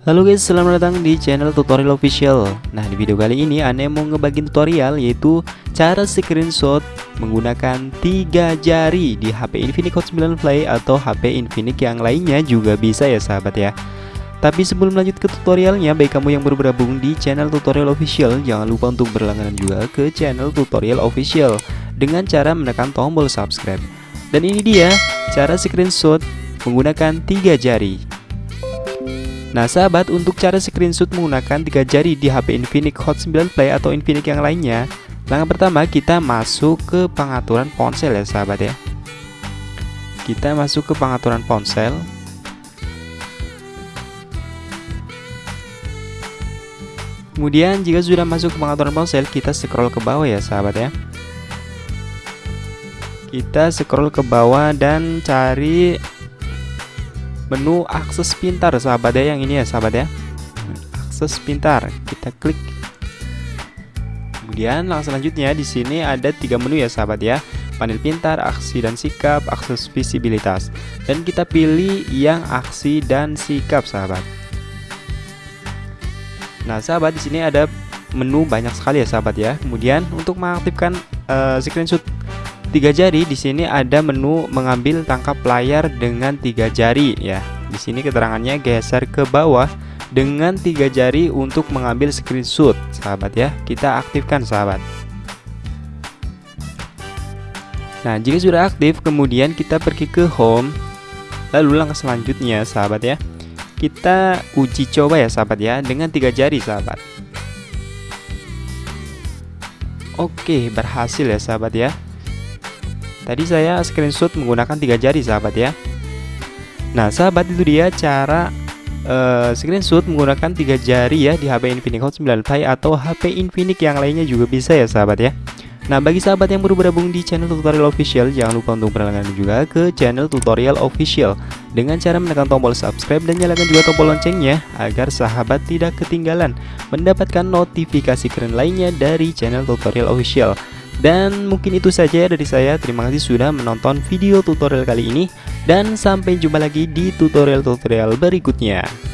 Halo guys, selamat datang di channel tutorial official Nah di video kali ini Ane mau ngebagiin tutorial yaitu Cara screenshot menggunakan tiga jari di HP Infinix Hot 9 Play atau HP Infinix yang lainnya juga bisa ya sahabat ya tapi sebelum lanjut ke tutorialnya, baik kamu yang baru bergabung di channel tutorial official, jangan lupa untuk berlangganan juga ke channel tutorial official dengan cara menekan tombol subscribe. Dan ini dia cara screenshot menggunakan tiga jari. Nah sahabat untuk cara screenshot menggunakan tiga jari di HP Infinix Hot 9 Play atau Infinix yang lainnya Langkah pertama kita masuk ke pengaturan ponsel ya sahabat ya. Kita masuk ke pengaturan ponsel. Kemudian jika sudah masuk ke pengaturan ponsel kita scroll ke bawah ya sahabat ya. Kita scroll ke bawah dan cari menu akses pintar sahabat ya yang ini ya sahabat ya. Akses pintar kita klik. Kemudian langsung selanjutnya di sini ada tiga menu ya sahabat ya. Panel pintar aksi dan sikap akses visibilitas. Dan kita pilih yang aksi dan sikap sahabat. Nah sahabat di sini ada menu banyak sekali ya sahabat ya. Kemudian untuk mengaktifkan uh, screenshot tiga jari di sini ada menu mengambil tangkap layar dengan tiga jari ya. Di sini keterangannya geser ke bawah dengan tiga jari untuk mengambil screenshot sahabat ya. Kita aktifkan sahabat. Nah jika sudah aktif kemudian kita pergi ke home. Lalu langkah selanjutnya sahabat ya. Kita uji coba ya sahabat ya dengan tiga jari sahabat. Oke berhasil ya sahabat ya Tadi saya screenshot menggunakan tiga jari sahabat ya. Nah sahabat itu dia cara uh, screenshot menggunakan tiga jari ya di HP Infinix Hot 9 Play atau HP Infinix yang lainnya juga bisa ya sahabat ya. Nah bagi sahabat yang baru bergabung di channel tutorial official Jangan lupa untuk berlangganan juga ke channel tutorial official. Dengan cara menekan tombol subscribe dan nyalakan juga tombol loncengnya Agar sahabat tidak ketinggalan mendapatkan notifikasi keren lainnya dari channel tutorial official dan mungkin itu saja dari saya, terima kasih sudah menonton video tutorial kali ini. Dan sampai jumpa lagi di tutorial-tutorial berikutnya